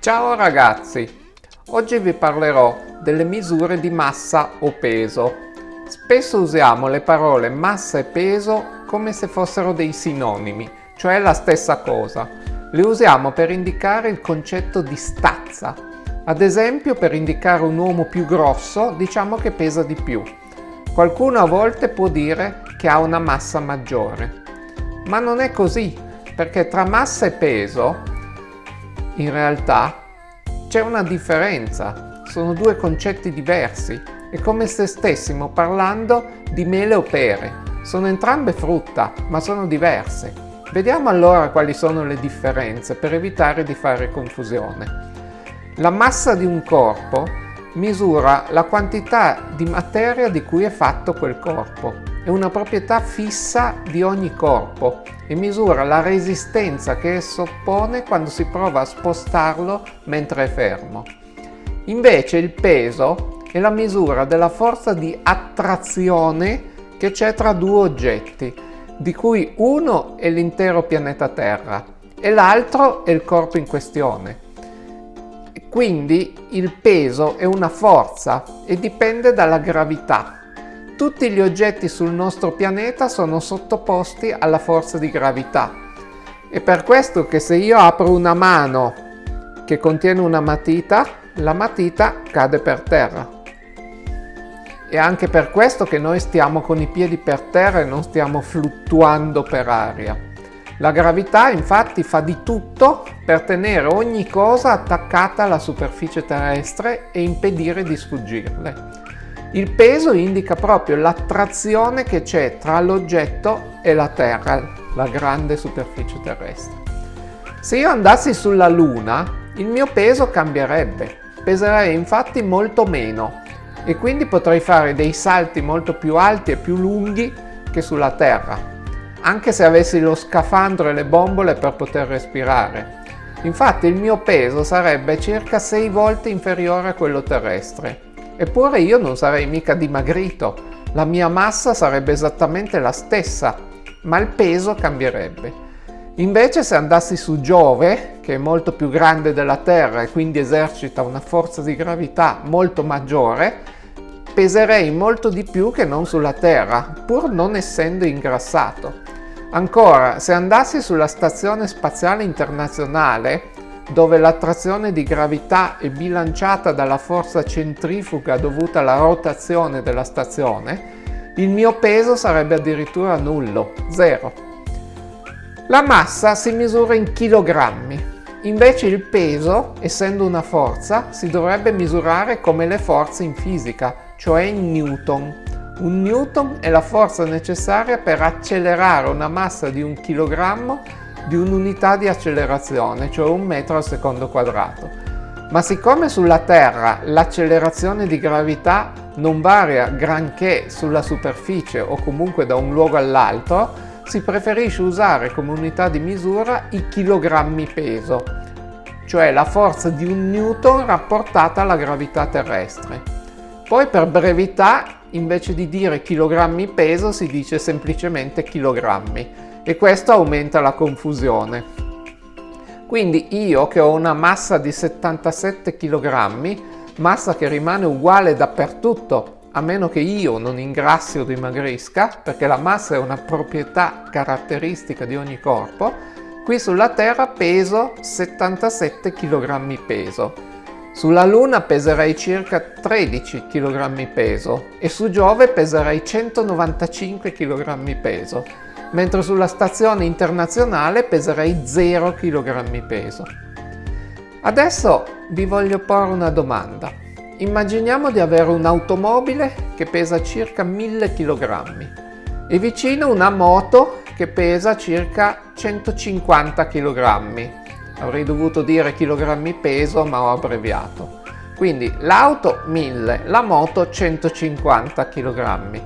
Ciao ragazzi! Oggi vi parlerò delle misure di massa o peso. Spesso usiamo le parole massa e peso come se fossero dei sinonimi, cioè la stessa cosa. Le usiamo per indicare il concetto di stazza. Ad esempio per indicare un uomo più grosso diciamo che pesa di più. Qualcuno a volte può dire che ha una massa maggiore. Ma non è così, perché tra massa e peso in realtà c'è una differenza, sono due concetti diversi, è come se stessimo parlando di mele o pere, sono entrambe frutta ma sono diverse. Vediamo allora quali sono le differenze per evitare di fare confusione. La massa di un corpo misura la quantità di materia di cui è fatto quel corpo. È una proprietà fissa di ogni corpo e misura la resistenza che esso oppone quando si prova a spostarlo mentre è fermo. Invece il peso è la misura della forza di attrazione che c'è tra due oggetti, di cui uno è l'intero pianeta Terra e l'altro è il corpo in questione. Quindi il peso è una forza e dipende dalla gravità. Tutti gli oggetti sul nostro pianeta sono sottoposti alla forza di gravità. È per questo che se io apro una mano che contiene una matita, la matita cade per terra. È anche per questo che noi stiamo con i piedi per terra e non stiamo fluttuando per aria. La gravità infatti fa di tutto per tenere ogni cosa attaccata alla superficie terrestre e impedire di sfuggirle. Il peso indica proprio l'attrazione che c'è tra l'oggetto e la Terra, la grande superficie terrestre. Se io andassi sulla Luna, il mio peso cambierebbe, peserei infatti molto meno e quindi potrei fare dei salti molto più alti e più lunghi che sulla Terra anche se avessi lo scafandro e le bombole per poter respirare. Infatti il mio peso sarebbe circa 6 volte inferiore a quello terrestre. Eppure io non sarei mica dimagrito, la mia massa sarebbe esattamente la stessa, ma il peso cambierebbe. Invece se andassi su Giove, che è molto più grande della Terra e quindi esercita una forza di gravità molto maggiore, peserei molto di più che non sulla Terra, pur non essendo ingrassato. Ancora, se andassi sulla Stazione Spaziale Internazionale, dove l'attrazione di gravità è bilanciata dalla forza centrifuga dovuta alla rotazione della stazione, il mio peso sarebbe addirittura nullo, zero. La massa si misura in chilogrammi, invece il peso, essendo una forza, si dovrebbe misurare come le forze in fisica, cioè in newton. Un newton è la forza necessaria per accelerare una massa di un chilogrammo di un'unità di accelerazione, cioè un metro al secondo quadrato. Ma siccome sulla Terra l'accelerazione di gravità non varia granché sulla superficie o comunque da un luogo all'altro, si preferisce usare come unità di misura i chilogrammi peso, cioè la forza di un newton rapportata alla gravità terrestre. Poi per brevità invece di dire chilogrammi peso si dice semplicemente chilogrammi e questo aumenta la confusione. Quindi io che ho una massa di 77 kg, massa che rimane uguale dappertutto a meno che io non ingrassi o dimagrisca, perché la massa è una proprietà caratteristica di ogni corpo, qui sulla Terra peso 77 kg peso sulla Luna peserei circa 13 kg peso e su Giove peserei 195 kg peso, mentre sulla stazione internazionale peserei 0 kg peso. Adesso vi voglio porre una domanda. Immaginiamo di avere un'automobile che pesa circa 1000 kg e vicino una moto che pesa circa 150 kg avrei dovuto dire chilogrammi peso ma ho abbreviato quindi l'auto 1000 la moto 150 kg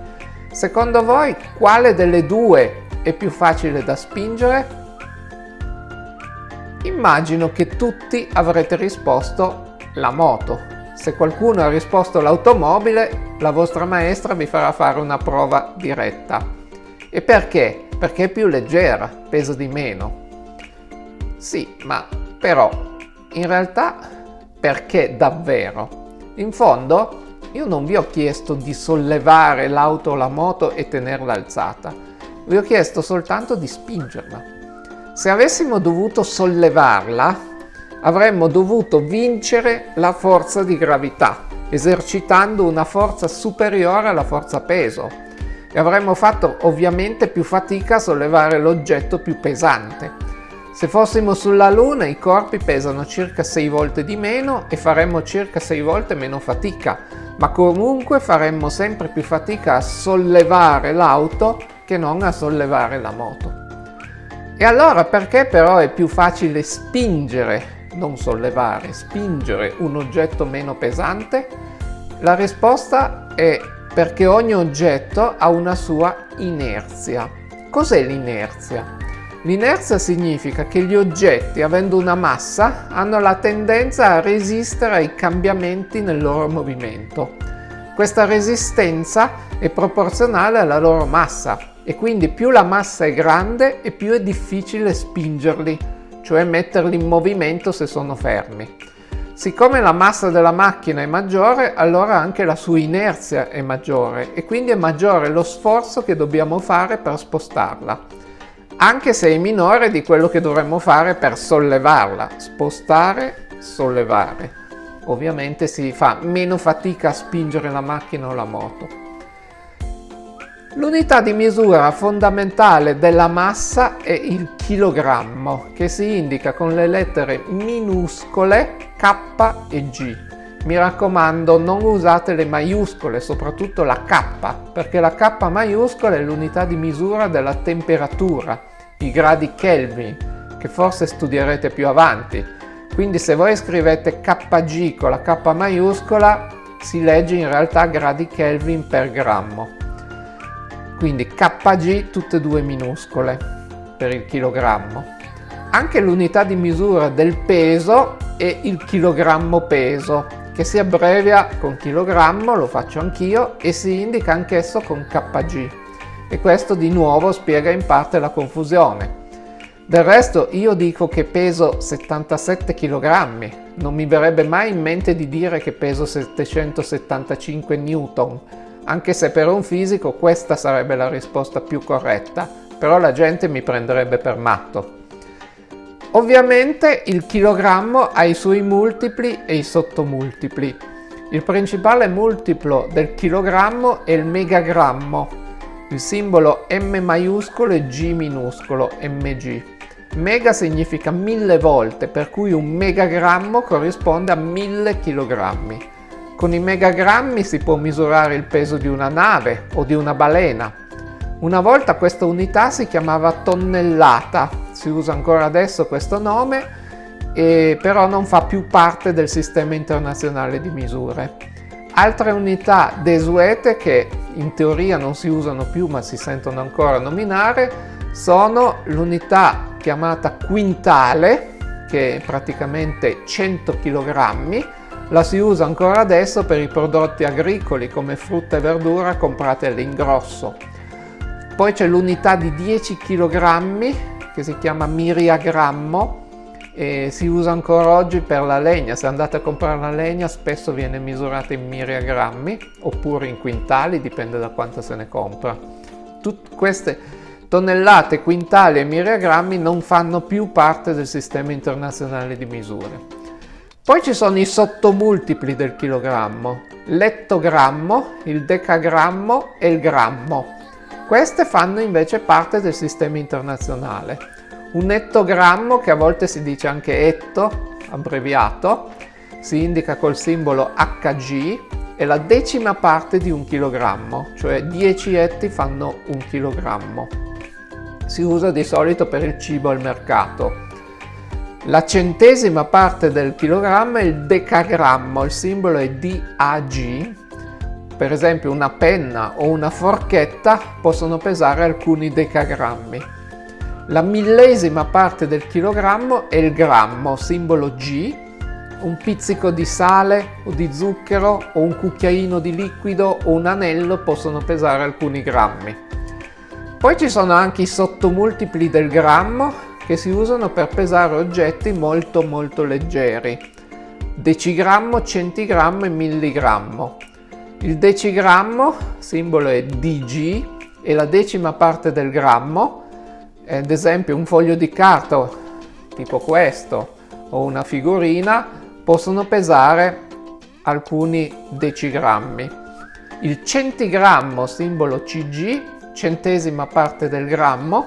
secondo voi quale delle due è più facile da spingere. Immagino che tutti avrete risposto la moto. Se qualcuno ha risposto l'automobile la vostra maestra vi farà fare una prova diretta. E perché? perché è più leggera pesa di meno. Sì, ma però in realtà perché davvero? In fondo io non vi ho chiesto di sollevare l'auto o la moto e tenerla alzata, vi ho chiesto soltanto di spingerla. Se avessimo dovuto sollevarla, avremmo dovuto vincere la forza di gravità, esercitando una forza superiore alla forza peso e avremmo fatto ovviamente più fatica a sollevare l'oggetto più pesante. Se fossimo sulla Luna i corpi pesano circa 6 volte di meno e faremmo circa 6 volte meno fatica, ma comunque faremmo sempre più fatica a sollevare l'auto che non a sollevare la moto. E allora perché però è più facile spingere, non sollevare, spingere un oggetto meno pesante? La risposta è perché ogni oggetto ha una sua inerzia. Cos'è l'inerzia? L'inerzia significa che gli oggetti, avendo una massa, hanno la tendenza a resistere ai cambiamenti nel loro movimento. Questa resistenza è proporzionale alla loro massa e quindi più la massa è grande e più è difficile spingerli, cioè metterli in movimento se sono fermi. Siccome la massa della macchina è maggiore, allora anche la sua inerzia è maggiore e quindi è maggiore lo sforzo che dobbiamo fare per spostarla anche se è minore di quello che dovremmo fare per sollevarla, spostare, sollevare. Ovviamente si fa meno fatica a spingere la macchina o la moto. L'unità di misura fondamentale della massa è il chilogrammo, che si indica con le lettere minuscole K e G. Mi raccomando, non usate le maiuscole, soprattutto la K, perché la K maiuscola è l'unità di misura della temperatura, i gradi Kelvin, che forse studierete più avanti. Quindi se voi scrivete kg con la K maiuscola, si legge in realtà gradi Kelvin per grammo. Quindi kg tutte e due minuscole per il chilogrammo. Anche l'unità di misura del peso è il chilogrammo peso, che si abbrevia con chilogrammo, lo faccio anch'io, e si indica anch'esso con kg e questo di nuovo spiega in parte la confusione. Del resto io dico che peso 77 kg, non mi verrebbe mai in mente di dire che peso 775 Newton, anche se per un fisico questa sarebbe la risposta più corretta, però la gente mi prenderebbe per matto. Ovviamente il chilogrammo ha i suoi multipli e i sottomultipli. Il principale multiplo del chilogrammo è il megagrammo, il simbolo M maiuscolo e G minuscolo, mg. Mega significa mille volte, per cui un megagrammo corrisponde a mille chilogrammi. Con i megagrammi si può misurare il peso di una nave o di una balena. Una volta questa unità si chiamava tonnellata, si usa ancora adesso questo nome, però non fa più parte del sistema internazionale di misure. Altre unità desuete che in teoria non si usano più ma si sentono ancora nominare sono l'unità chiamata quintale che è praticamente 100 kg la si usa ancora adesso per i prodotti agricoli come frutta e verdura comprate all'ingrosso. Poi c'è l'unità di 10 kg che si chiama miriagrammo e si usa ancora oggi per la legna, se andate a comprare la legna spesso viene misurata in miriagrammi oppure in quintali, dipende da quanto se ne compra. Tutte queste tonnellate, quintali e miriagrammi non fanno più parte del sistema internazionale di misure. Poi ci sono i sottomultipli del chilogrammo, l'ettogrammo, il decagrammo e il grammo. Queste fanno invece parte del sistema internazionale. Un ettogrammo, che a volte si dice anche etto, abbreviato, si indica col simbolo Hg, è la decima parte di un chilogrammo, cioè 10 etti fanno un chilogrammo. Si usa di solito per il cibo al mercato. La centesima parte del chilogrammo è il decagrammo, il simbolo è DAG, per esempio una penna o una forchetta possono pesare alcuni decagrammi. La millesima parte del chilogrammo è il grammo, simbolo G, un pizzico di sale o di zucchero o un cucchiaino di liquido o un anello possono pesare alcuni grammi. Poi ci sono anche i sottomultipli del grammo che si usano per pesare oggetti molto molto leggeri. Decigrammo, centigrammo e milligrammo. Il decigrammo, simbolo è DG, è la decima parte del grammo, ad esempio un foglio di carta tipo questo o una figurina possono pesare alcuni decigrammi. Il centigrammo, simbolo CG, centesima parte del grammo,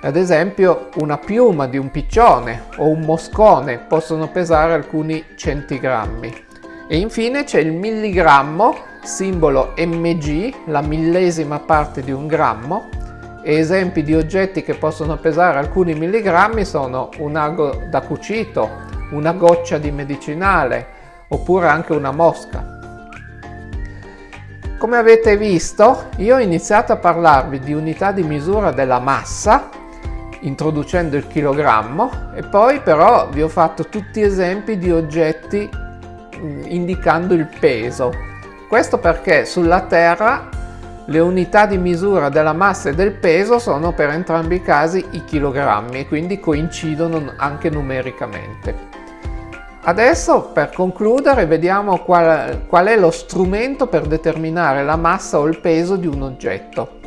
ad esempio una piuma di un piccione o un moscone possono pesare alcuni centigrammi. E infine c'è il milligrammo, simbolo mg, la millesima parte di un grammo, esempi di oggetti che possono pesare alcuni milligrammi sono un ago da cucito, una goccia di medicinale, oppure anche una mosca. Come avete visto, io ho iniziato a parlarvi di unità di misura della massa, introducendo il chilogrammo, e poi però vi ho fatto tutti esempi di oggetti mm, indicando il peso. Questo perché sulla Terra le unità di misura della massa e del peso sono per entrambi i casi i chilogrammi e quindi coincidono anche numericamente. Adesso per concludere vediamo qual, qual, è lo strumento per determinare la massa o il peso di un oggetto.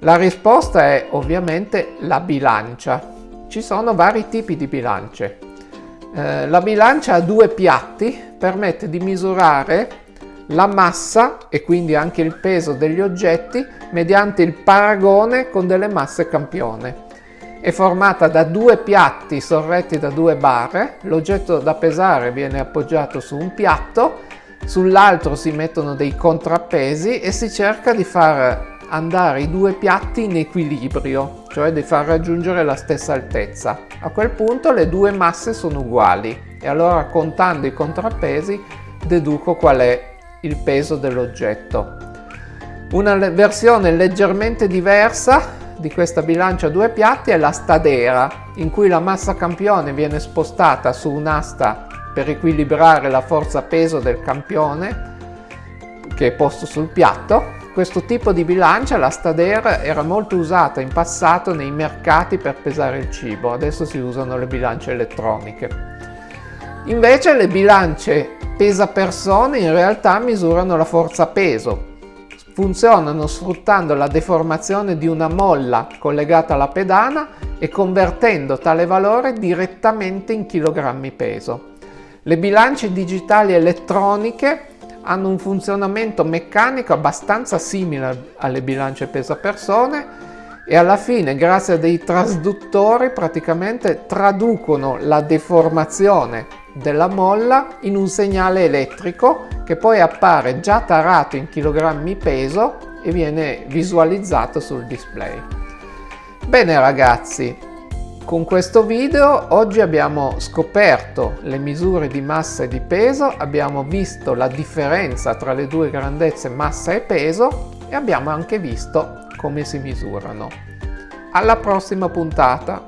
La risposta è ovviamente la bilancia. Ci sono vari tipi di bilance. Eh, la bilancia a due piatti permette di misurare la massa e quindi anche il peso degli oggetti mediante il paragone con delle masse campione. È formata da due piatti sorretti da due barre, l'oggetto da pesare viene appoggiato su un piatto, sull'altro si mettono dei contrappesi e si cerca di far andare i due piatti in equilibrio, cioè di far raggiungere la stessa altezza. A quel punto le due masse sono uguali e allora contando i contrappesi deduco qual è il peso dell'oggetto. Una versione leggermente diversa di questa bilancia a due piatti è la stadera, in cui la massa campione viene spostata su un'asta per equilibrare la forza peso del campione che è posto sul piatto. Questo tipo di bilancia, la stadera, era molto usata in passato nei mercati per pesare il cibo, adesso si usano le bilance elettroniche. Invece le bilance pesa persone in realtà misurano la forza peso, funzionano sfruttando la deformazione di una molla collegata alla pedana e convertendo tale valore direttamente in chilogrammi peso. Le bilance digitali elettroniche hanno un funzionamento meccanico abbastanza simile alle bilance pesa persone e alla fine grazie a dei trasduttori praticamente traducono la deformazione della molla in un segnale elettrico che poi appare già tarato in chilogrammi peso e viene visualizzato sul display. Bene ragazzi, con questo video oggi abbiamo scoperto le misure di massa e di peso, abbiamo visto la differenza tra le due grandezze massa e peso e abbiamo anche visto come si misurano. Alla prossima puntata!